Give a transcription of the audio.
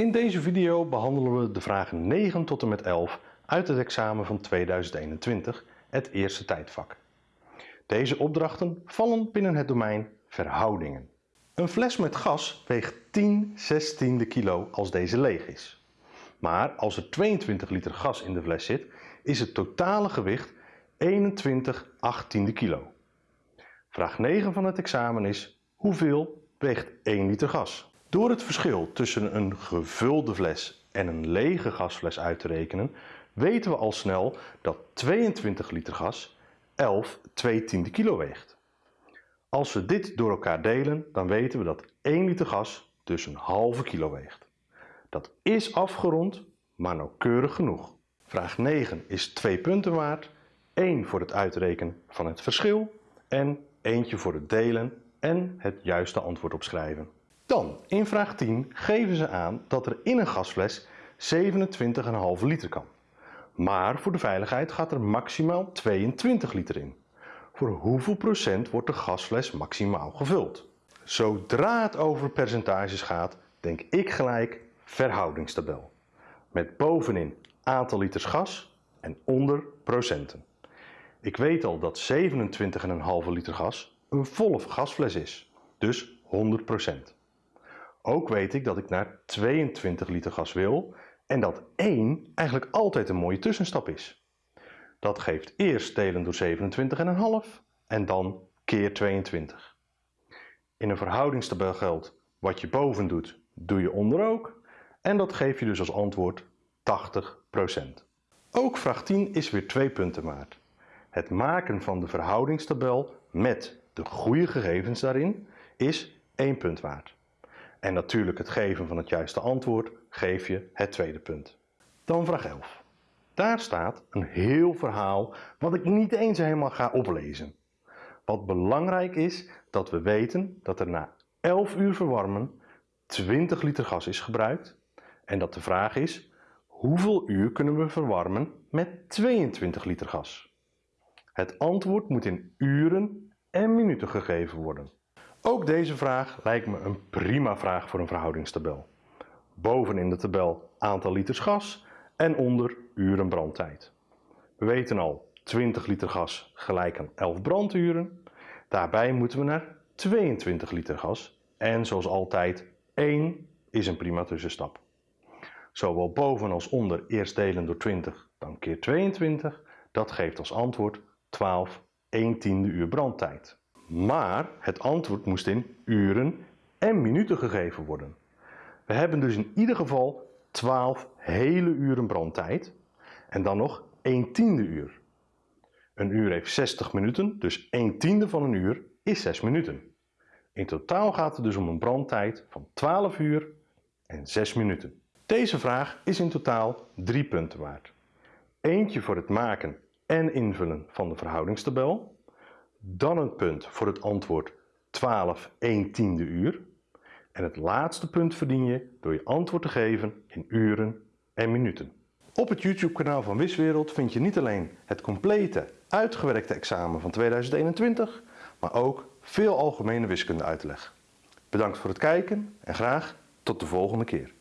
In deze video behandelen we de vragen 9 tot en met 11 uit het examen van 2021, het eerste tijdvak. Deze opdrachten vallen binnen het domein verhoudingen. Een fles met gas weegt 10 16e kilo als deze leeg is. Maar als er 22 liter gas in de fles zit, is het totale gewicht 21 18e kilo. Vraag 9 van het examen is, hoeveel weegt 1 liter gas? Door het verschil tussen een gevulde fles en een lege gasfles uit te rekenen, weten we al snel dat 22 liter gas 11 2 tiende kilo weegt. Als we dit door elkaar delen, dan weten we dat 1 liter gas dus een halve kilo weegt. Dat is afgerond, maar nauwkeurig genoeg. Vraag 9 is 2 punten waard, 1 voor het uitrekenen van het verschil en eentje voor het delen en het juiste antwoord opschrijven. Dan, in vraag 10 geven ze aan dat er in een gasfles 27,5 liter kan. Maar voor de veiligheid gaat er maximaal 22 liter in. Voor hoeveel procent wordt de gasfles maximaal gevuld? Zodra het over percentages gaat, denk ik gelijk verhoudingstabel. Met bovenin aantal liters gas en onder procenten. Ik weet al dat 27,5 liter gas een volle gasfles is, dus 100%. Ook weet ik dat ik naar 22 liter gas wil en dat 1 eigenlijk altijd een mooie tussenstap is. Dat geeft eerst delen door 27,5 en dan keer 22. In een verhoudingstabel geldt wat je boven doet, doe je onder ook. En dat geef je dus als antwoord 80%. Ook vraag 10 is weer twee punten waard. Het maken van de verhoudingstabel met de goede gegevens daarin is 1 punt waard. En natuurlijk het geven van het juiste antwoord geef je het tweede punt. Dan vraag 11. Daar staat een heel verhaal wat ik niet eens helemaal ga oplezen. Wat belangrijk is dat we weten dat er na 11 uur verwarmen 20 liter gas is gebruikt en dat de vraag is hoeveel uur kunnen we verwarmen met 22 liter gas. Het antwoord moet in uren en minuten gegeven worden. Ook deze vraag lijkt me een prima vraag voor een verhoudingstabel. Boven in de tabel aantal liters gas en onder uren brandtijd. We weten al 20 liter gas gelijk aan 11 branduren. Daarbij moeten we naar 22 liter gas en zoals altijd 1 is een prima tussenstap. Zowel boven als onder eerst delen door 20 dan keer 22, dat geeft als antwoord 12 1 tiende uur brandtijd. Maar het antwoord moest in uren en minuten gegeven worden. We hebben dus in ieder geval 12 hele uren brandtijd en dan nog 1 tiende uur. Een uur heeft 60 minuten, dus 1 tiende van een uur is 6 minuten. In totaal gaat het dus om een brandtijd van 12 uur en 6 minuten. Deze vraag is in totaal 3 punten waard. Eentje voor het maken en invullen van de verhoudingstabel dan een punt voor het antwoord 12 1 tiende uur. En het laatste punt verdien je door je antwoord te geven in uren en minuten. Op het YouTube kanaal van Wiswereld vind je niet alleen het complete uitgewerkte examen van 2021, maar ook veel algemene wiskunde uitleg. Bedankt voor het kijken en graag tot de volgende keer.